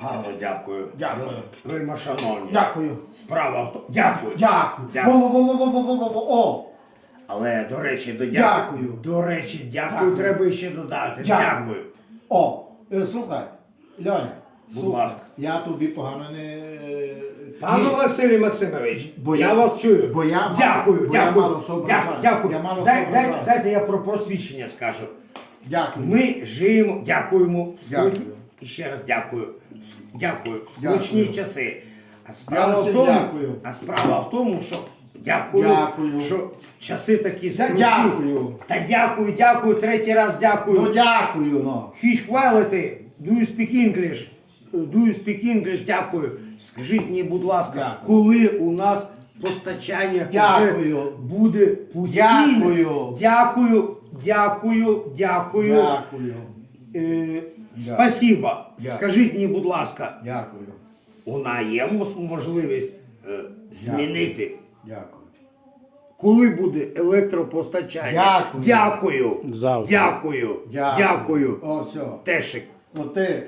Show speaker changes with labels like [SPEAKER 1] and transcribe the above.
[SPEAKER 1] Гарно дякую.
[SPEAKER 2] Дякую.
[SPEAKER 1] Вельма шановні.
[SPEAKER 2] Дякую.
[SPEAKER 1] Справа в тому. Дякую.
[SPEAKER 2] Дякую.
[SPEAKER 1] Дякую.
[SPEAKER 2] Во-во-во-во-во-во-во. О!
[SPEAKER 1] Але до речі, до
[SPEAKER 2] Дякую.
[SPEAKER 1] дякую. До речі, дякую,
[SPEAKER 2] Дякую.
[SPEAKER 1] треба ще додати.
[SPEAKER 2] Дякую.
[SPEAKER 1] Дякую.
[SPEAKER 2] О! Е, Слухай, Льоня.
[SPEAKER 1] Будь
[SPEAKER 2] слухай,
[SPEAKER 1] ласка.
[SPEAKER 2] Я тобі погано не. е,
[SPEAKER 1] Пане
[SPEAKER 2] ні.
[SPEAKER 1] Василій Максимович,
[SPEAKER 2] Бо
[SPEAKER 1] я,
[SPEAKER 2] я-
[SPEAKER 1] вас чую.
[SPEAKER 2] бо я мало-
[SPEAKER 1] дякую,
[SPEAKER 2] бо я
[SPEAKER 1] дякую.
[SPEAKER 2] мало соображаю.
[SPEAKER 1] Дя- дякую.
[SPEAKER 2] Я мало
[SPEAKER 1] Дай, дайте,
[SPEAKER 2] соображаю.
[SPEAKER 1] дайте я про просвідчення скажу.
[SPEAKER 2] Дякую.
[SPEAKER 1] Ми живемо, дякуємо.
[SPEAKER 2] Дякую.
[SPEAKER 1] І ще раз дякую. Дякую.
[SPEAKER 2] Дякую.
[SPEAKER 1] Скучні часи. А справа, в тому,
[SPEAKER 2] дякую.
[SPEAKER 1] а справа в тому, що дякую,
[SPEAKER 2] Дякую.
[SPEAKER 1] що часи такі скрутні.
[SPEAKER 2] дякую.
[SPEAKER 1] Та дякую, дякую, третій раз дякую.
[SPEAKER 2] Ну дякую, ну.
[SPEAKER 1] Huge quality, do you speak English? Do you speak English? Дякую. Скажіть мені, будь ласка,
[SPEAKER 2] Дякую.
[SPEAKER 1] коли у нас постачання
[SPEAKER 2] Дякую.
[SPEAKER 1] вже буде постійне?
[SPEAKER 2] Дякую.
[SPEAKER 1] Дякую, дякую, дякую.
[SPEAKER 2] Дякую.
[SPEAKER 1] Е, спасибо.
[SPEAKER 2] Дякую.
[SPEAKER 1] Скажіть мені, будь ласка,
[SPEAKER 2] Дякую.
[SPEAKER 1] у є мос- можливість е, змінити,
[SPEAKER 2] Дякую.
[SPEAKER 1] коли буде електропостачання?
[SPEAKER 2] Дякую.
[SPEAKER 1] Дякую.
[SPEAKER 3] Завтра.
[SPEAKER 1] Дякую.
[SPEAKER 2] Дякую.
[SPEAKER 1] Дякую.
[SPEAKER 2] О, все.
[SPEAKER 1] Тешик.
[SPEAKER 2] От ти